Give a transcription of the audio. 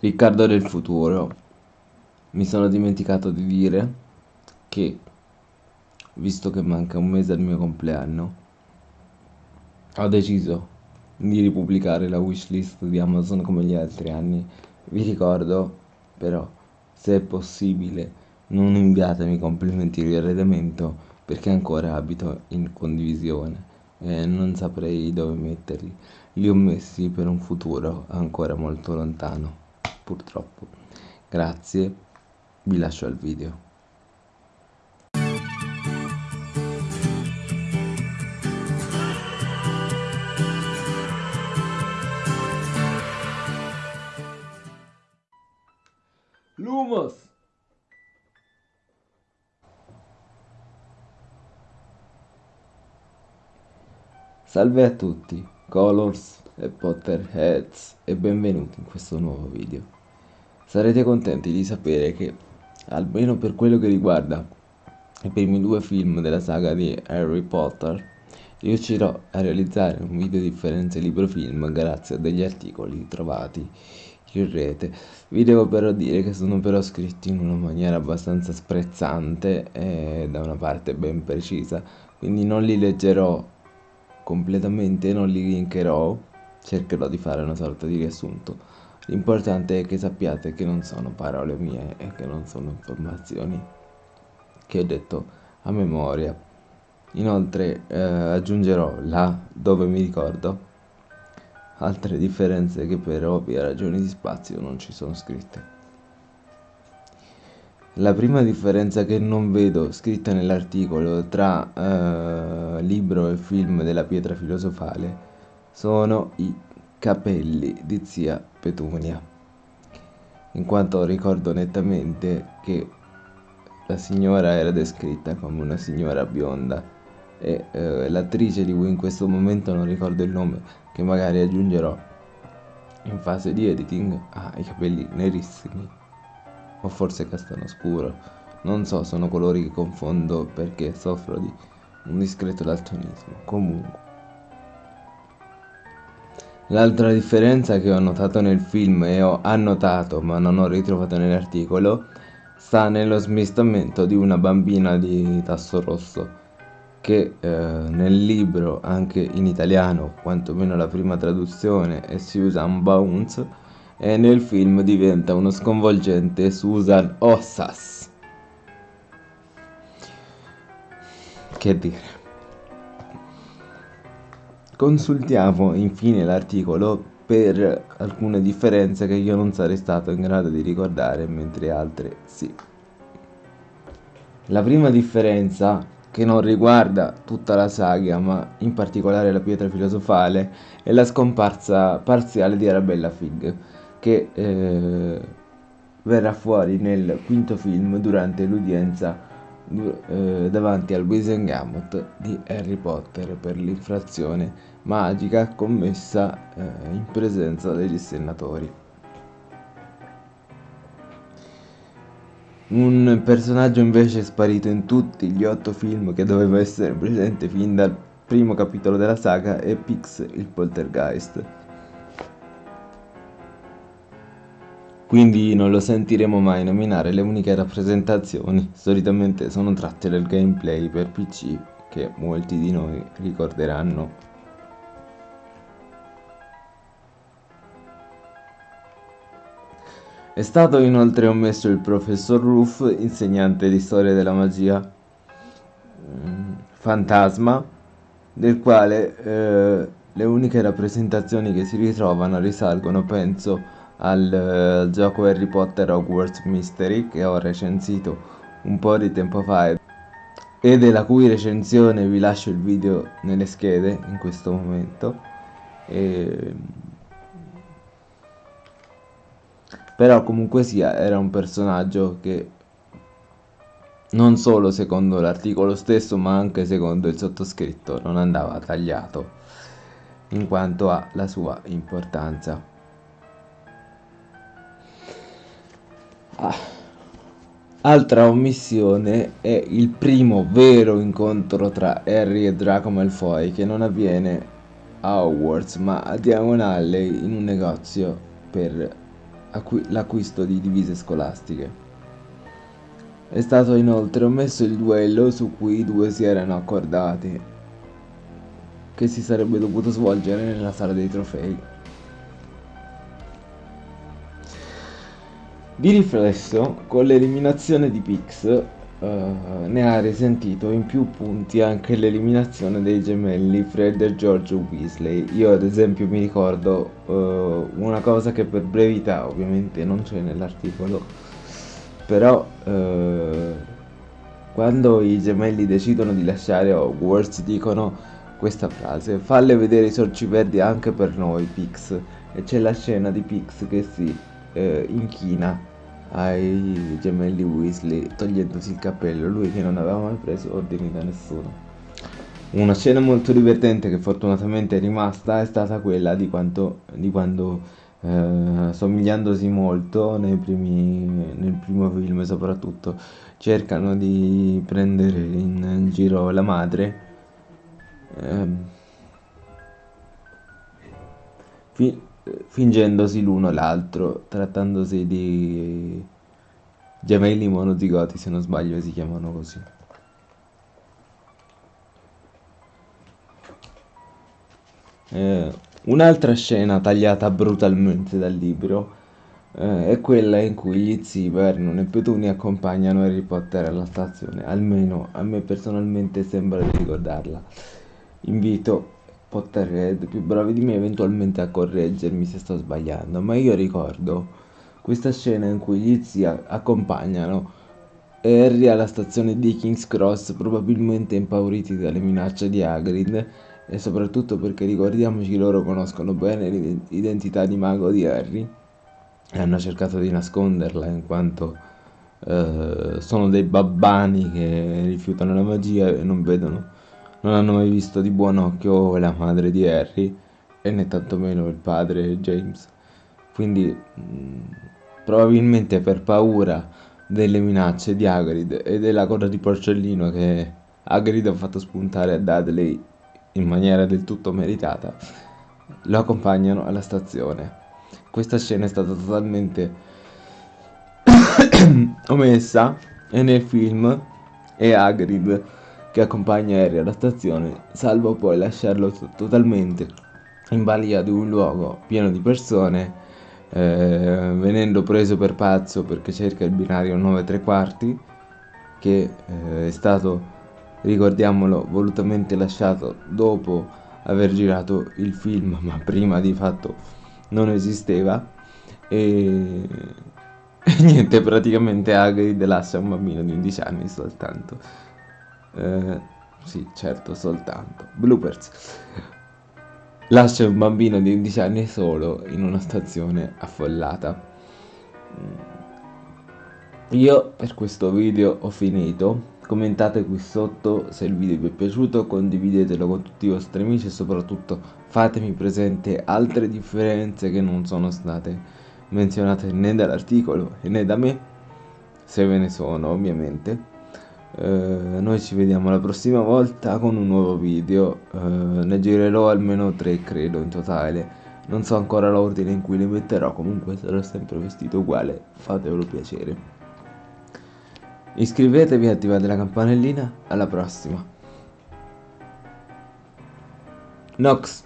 Riccardo del futuro. Mi sono dimenticato di dire che, visto che manca un mese al mio compleanno, ho deciso di ripubblicare la wishlist di Amazon come gli altri anni. Vi ricordo, però, se è possibile, non inviatemi complimenti di arredamento perché ancora abito in condivisione e non saprei dove metterli. Li ho messi per un futuro ancora molto lontano, purtroppo. Grazie, vi lascio al video. Lumos! Salve a tutti, Colors e Potterheads e benvenuti in questo nuovo video. Sarete contenti di sapere che, almeno per quello che riguarda i primi due film della saga di Harry Potter, riuscirò a realizzare un video differenze libro-film grazie a degli articoli trovati in rete. Vi devo però dire che sono però scritti in una maniera abbastanza sprezzante e da una parte ben precisa, quindi non li leggerò completamente non li linkerò, cercherò di fare una sorta di riassunto. L'importante è che sappiate che non sono parole mie e che non sono informazioni che ho detto a memoria. Inoltre eh, aggiungerò là dove mi ricordo altre differenze che per ovvie ragioni di spazio non ci sono scritte. La prima differenza che non vedo scritta nell'articolo tra eh, libro e film della pietra filosofale sono i capelli di zia Petunia, in quanto ricordo nettamente che la signora era descritta come una signora bionda e eh, l'attrice di cui in questo momento non ricordo il nome, che magari aggiungerò in fase di editing, ha i capelli nerissimi o forse castano scuro. Non so, sono colori che confondo perché soffro di un discreto daltonismo. Comunque. L'altra differenza che ho notato nel film e ho annotato ma non ho ritrovato nell'articolo sta nello smistamento di una bambina di tasso rosso che eh, nel libro anche in italiano quantomeno la prima traduzione è Susan Bounce e nel film diventa uno sconvolgente Susan Ossas. Che dire. Consultiamo infine l'articolo per alcune differenze che io non sarei stato in grado di ricordare, mentre altre sì. La prima differenza, che non riguarda tutta la saga, ma in particolare la pietra filosofale, è la scomparsa parziale di Arabella Fig che eh, verrà fuori nel quinto film durante l'udienza eh, davanti al Wisengamot di Harry Potter per l'infrazione magica commessa eh, in presenza degli senatori. Un personaggio invece sparito in tutti gli otto film che doveva essere presente fin dal primo capitolo della saga è Pix il Poltergeist. Quindi non lo sentiremo mai nominare le uniche rappresentazioni solitamente sono tratte dal gameplay per PC che molti di noi ricorderanno. È stato inoltre omesso il professor Roof, insegnante di storia della magia mm, fantasma, del quale eh, le uniche rappresentazioni che si ritrovano risalgono, penso, al uh, gioco Harry Potter Hogwarts Mystery che ho recensito un po' di tempo fa e della cui recensione vi lascio il video nelle schede in questo momento. E... però comunque sia era un personaggio che non solo secondo l'articolo stesso ma anche secondo il sottoscritto non andava tagliato in quanto ha la sua importanza Ah. Altra omissione è il primo vero incontro tra Harry e Draco Malfoy che non avviene a Hogwarts ma a Diagon Alley in un negozio per l'acquisto di divise scolastiche. È stato inoltre omesso il duello su cui i due si erano accordati, che si sarebbe dovuto svolgere nella sala dei trofei. Di riflesso, con l'eliminazione di Pix, Uh, ne ha risentito in più punti anche l'eliminazione dei gemelli Fred e George Weasley. Io ad esempio mi ricordo uh, una cosa che per brevità ovviamente non c'è nell'articolo, però uh, quando i gemelli decidono di lasciare Hogwarts dicono questa frase, falle vedere i sorci verdi anche per noi Pix, e c'è la scena di Pix che si inchina ai gemelli Weasley togliendosi il cappello, lui che non aveva mai preso ordini da nessuno. Una scena molto divertente che fortunatamente è rimasta è stata quella di, quanto, di quando, eh, somigliandosi molto primi, nel primo film soprattutto, cercano di prendere in, in giro la madre. Eh, fingendosi l'uno l'altro, trattandosi di gemelli monozigoti, se non sbaglio si chiamano così. Eh, un'altra scena tagliata brutalmente dal libro eh, è quella in cui gli zii Vernon e Petunia accompagnano Harry Potter alla stazione, almeno a me personalmente sembra di ricordarla. Invito Potterhead più bravi di me eventualmente a correggermi se sto sbagliando, ma io ricordo questa scena in cui gli zii accompagnano Harry alla stazione di King's Cross probabilmente impauriti dalle minacce di Hagrid e soprattutto perché ricordiamoci loro conoscono bene l'identità di mago di Harry e hanno cercato di nasconderla in quanto eh, sono dei babbani che rifiutano la magia e non vedono non hanno mai visto di buon occhio la madre di Harry e né tantomeno il padre James. Quindi mh, mm, probabilmente per paura delle minacce di Hagrid e della coda di porcellino che Hagrid ha fatto spuntare a Dudley in maniera del tutto meritata, lo accompagnano alla stazione. Questa scena è stata totalmente omessa e nel film è Hagrid che accompagna Harry alla stazione, salvo poi lasciarlo totalmente in balia di un luogo pieno di persone, eh, venendo preso per pazzo perché cerca il binario 9 3 quarti, che eh, è stato, ricordiamolo, volutamente lasciato dopo aver girato il film, ma prima di fatto non esisteva. E, e niente, praticamente Hagrid lascia un bambino di 11 anni soltanto. Eh, sì, certo, soltanto. Bloopers. Lascia un bambino di 11 anni solo in una stazione affollata. Io per questo video ho finito. Commentate qui sotto se il video vi è piaciuto, condividetelo con tutti i vostri amici e soprattutto fatemi presente altre differenze che non sono state menzionate né dall'articolo né da me, se ve ne sono ovviamente. Eh, noi ci vediamo la prossima volta con un nuovo video. Eh, ne girerò almeno tre credo in totale. Non so ancora l'ordine in cui li metterò comunque sarò sempre vestito uguale fatevelo piacere. Iscrivetevi e attivate la campanellina. Alla prossima. Nox